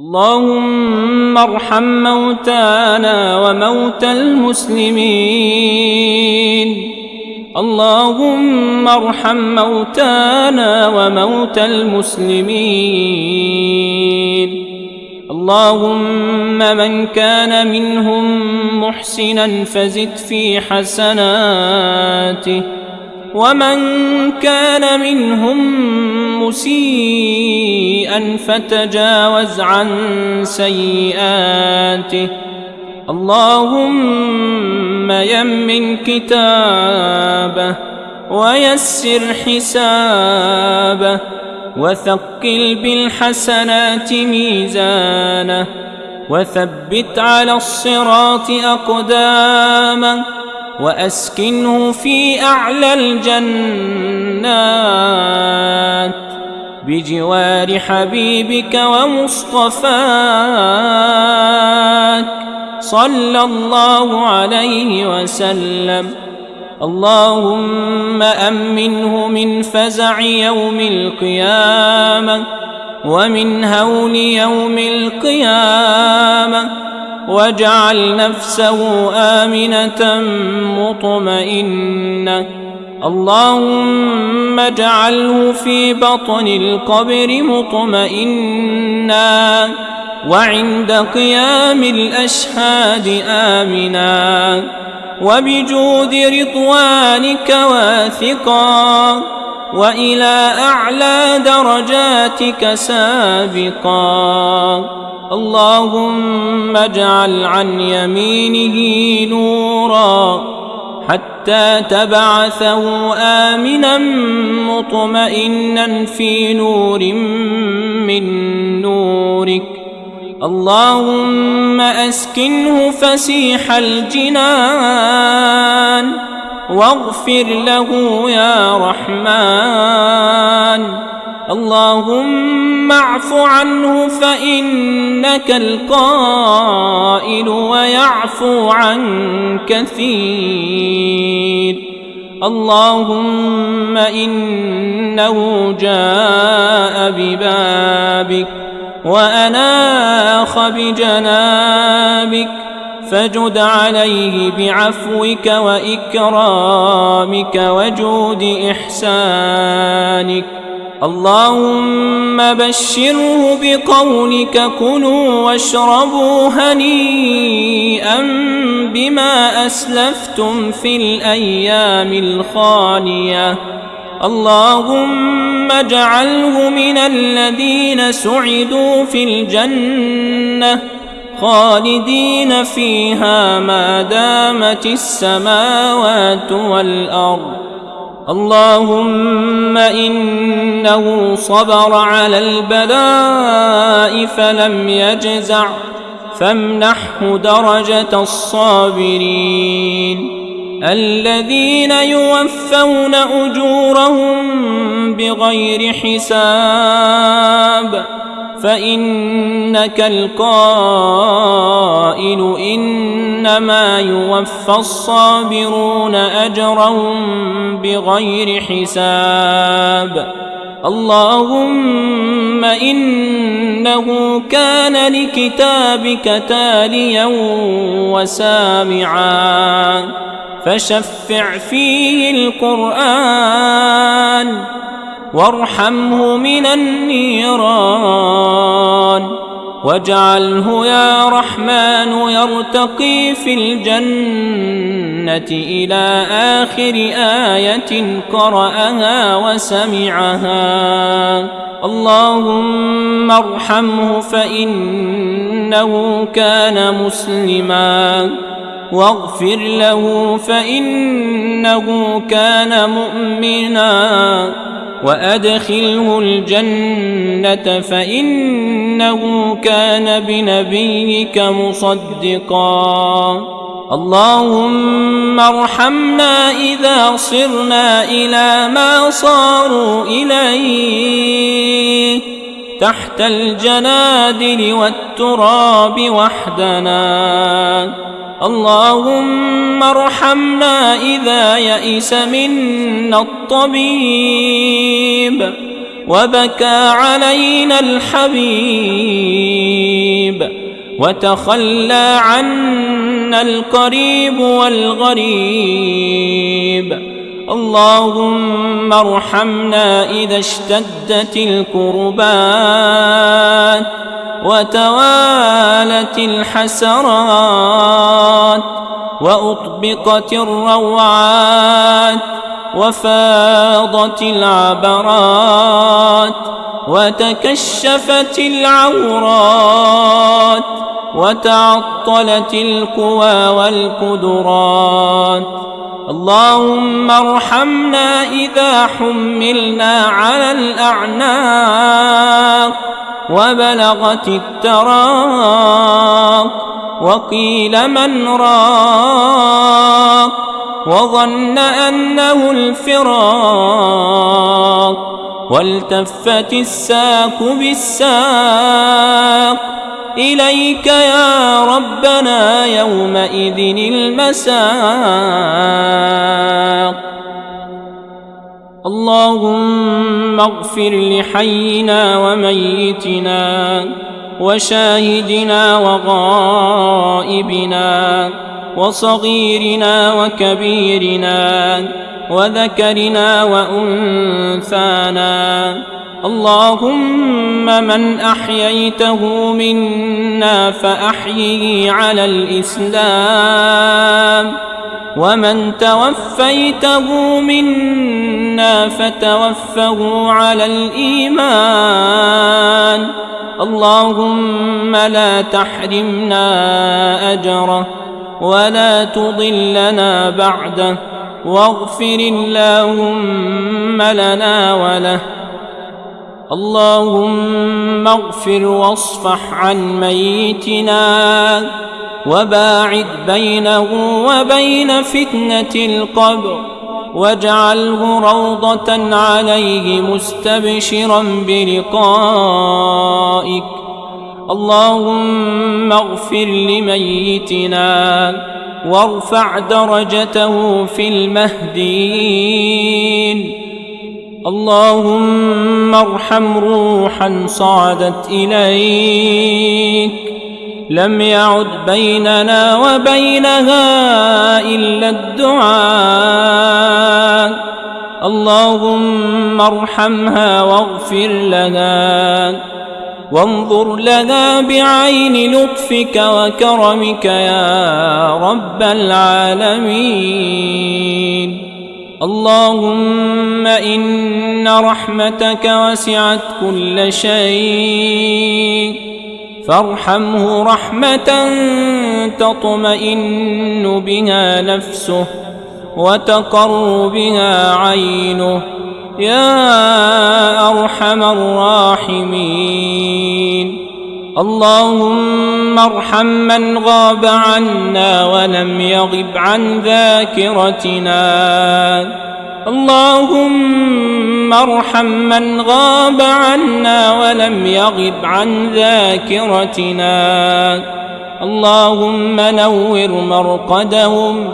اللهم ارحم موتانا وموتى المسلمين. اللهم ارحم موتانا وموتى المسلمين. اللهم من كان منهم محسنا فزد في حسناته. ومن كان منهم مسيئا فتجاوز عن سيئاته. اللهم يمن كتابه ويسر حسابه وثقل بالحسنات ميزانه وثبت على الصراط أقدامه وأسكنه في أعلى الجنات بجوار حبيبك ومصطفاك صلى الله عليه وسلم. اللهم أمنه من فزع يوم القيامة ومن هول يوم القيامة واجعل نفسه آمنة مطمئنة. اللهم اجعله في بطن القبر مطمئنا. وعند قيام الأشهاد آمنا. وبجود رضوانك واثقا. وإلى أعلى درجاتك سابقا. اللهم اجعل عن يمينه نورا حتى تبعثه امنا مطمئنا في نور من نورك. اللهم أسكنه فسيح الجنان واغفر له يا رحمن. اللهم اعف عنه فإنك القائل ويعفو عن كثير. اللهم إنه جاء ببابك وأناخ بجنابك فجد عليه بعفوك وإكرامك وجود إحسانك. اللهم بشره بقولك كلوا واشربوا هنيئا بما أسلفتم في الأيام الخالية. اللهم اجعله من الذين سعدوا في الجنة خالدين فيها ما دامت السماوات والأرض. اللهم إنه صبر على البلاء فلم يجزع فامنحه درجة الصابرين الذين يوفون أجورهم بغير حساب فإنك القائل إنما يوفى الصابرون أجرهم بغير حساب. اللهم إنه كان لكتابك تاليا وسامعا. فشفع فيه القرآن. وارحمه من النيران واجعله يا رحمن يرتقي في الجنة إلى آخر آية قرأها وسمعها. اللهم ارحمه فإنه كان مسلما. واغفر له فإنه كان مؤمنا. وادخله الجنه فانه كان بنبيك مصدقا. اللهم ارحمنا اذا صرنا إلى ما صاروا اليه تحت الجنادل والتراب وحدنا. اللهم ارحمنا إذا يئس منا الطبيب وبكى علينا الحبيب وتخلى عنا القريب والغريب. اللهم ارحمنا إذا اشتدت الكربات وتوالت الحسرات. وأطبقت الروعات وفاضت العبرات وتكشفت العورات وتعطلت القوى والقدرات اللهم ارحمنا إذا حملنا على الأعناق وبلغت التراق وقيل من راق وظن أنه الفراق والتفت الساق بالساق إليك يا ربنا يومئذ المساق اللهم اغفر لحينا وميتنا وشاهدنا وغائبنا وصغيرنا وكبيرنا وذكرنا وأنثانا. اللهم من أحييته منا فأحيه على الإسلام. ومن توفيته منا فتوفه على الإيمان. اللهم لا تحرمنا أجره ولا تضلنا بعده واغفر اللهم لنا وله اللهم اغفر واصفح عن ميتنا وباعد بينه وبين فتنة القبر واجعله روضة عليه مستبشرا بلقائك. اللهم اغفر لميتنا وارفع درجته في المهديين. اللهم ارحم روحا صعدت إليك. لم يعد بيننا وبينها إلا الدعاء. اللهم ارحمها واغفر لها وانظر لنا بعين لطفك وكرمك يا رب العالمين. اللهم إن رحمتك وسعت كل شيء. فارحمه رحمة تطمئن بها نفسه وتقر بها عينه. يا أرحم الراحمين. اللهم ارحم من غاب عنا ولم يغب عن ذاكرتنا. اللهم ارحم من غاب عنا ولم يغب عن ذاكرتنا. اللهم نور مرقدهم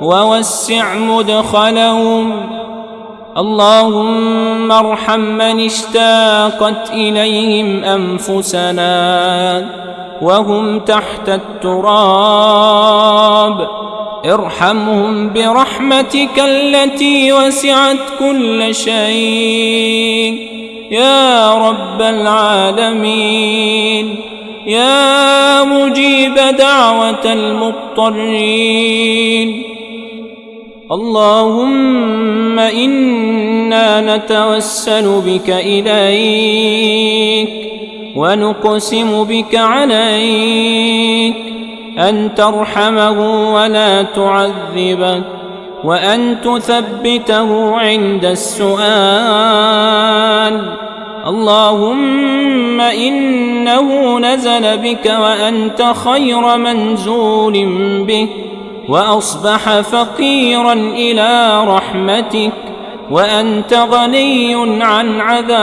ووسع مدخلهم. اللهم ارحم من اشتاقت إليهم أنفسنا وهم تحت التراب. ارحمهم برحمتك التي وسعت كل شيء. يا رب العالمين يا مجيب دعوة المضطرين. اللهم إنا نتوسل بك إليك ونقسم بك عليك. أن ترحمه ولا تعذبه وأن تثبته عند السؤال. اللهم إنه نزل بك وأنت خير منزول به وأصبح فقيرا إلى رحمتك وأنت غني عن عذابه.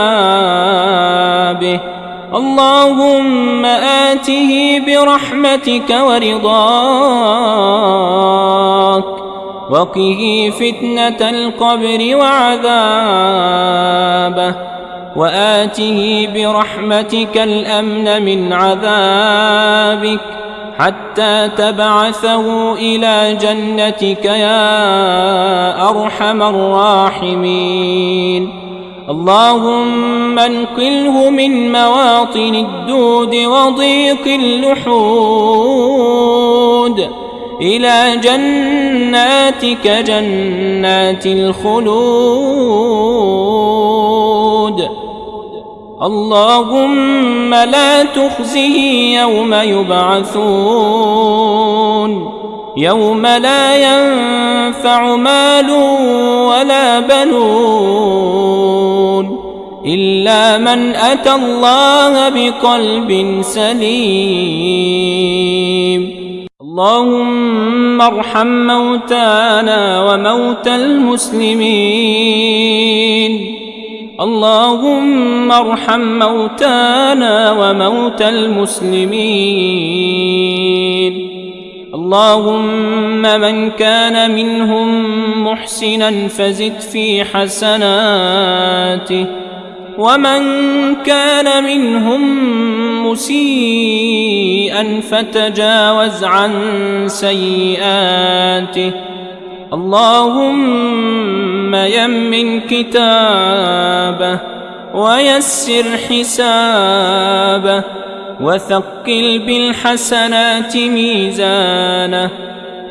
اللهم آته برحمتك ورضاك وقه فتنة القبر وعذابه وآته برحمتك الأمن من عذابك حتى تبعثه إلى جنتك يا أرحم الراحمين. اللهم انقله من مواطن الدود وضيق اللحود إلى جناتك جنات الخلود. اللهم لا تخزه يوم يبعثون. يوم لا ينفع مال ولا بنون. إلا من أتى الله بقلب سليم. اللهم ارحم موتانا وموتى المسلمين. اللهم ارحم موتانا وموتى المسلمين. اللهم من كان منهم محسنا فزد في حسناته. ومن كان منهم مسيئا فتجاوز عن سيئاته اللهم يمن كتابه ويسر حسابه وثقل بالحسنات ميزانه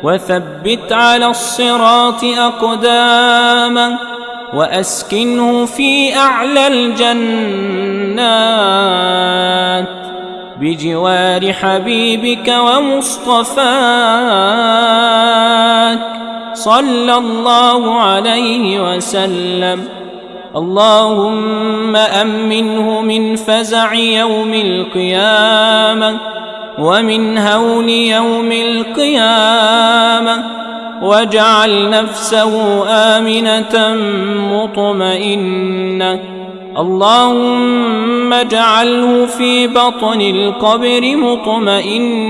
وثبت على الصراط أقدامه وأسكنه في أعلى الجنات بجوار حبيبك ومصطفاك صلى الله عليه وسلم. اللهم أمنه من فزع يوم القيامة ومن هول يوم القيامة واجعل نفسه آمنة مطمئنة. اللهم اجعله في بطن القبر مطمئنا.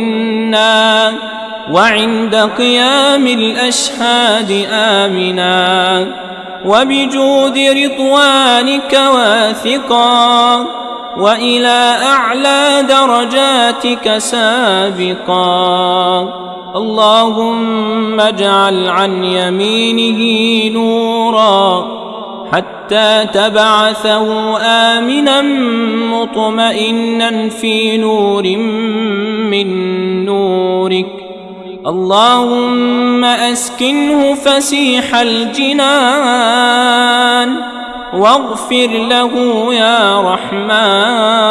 وعند قيام الأشهاد آمنا. وبجود رضوانك واثقا. وإلى أعلى درجاتك سابقا. اللهم اجعل عن يمينه نورا حتى تبعثه آمنا مطمئنا في نور من نورك. اللهم أسكنه فسيح الجنان واغفر له يا رحمن.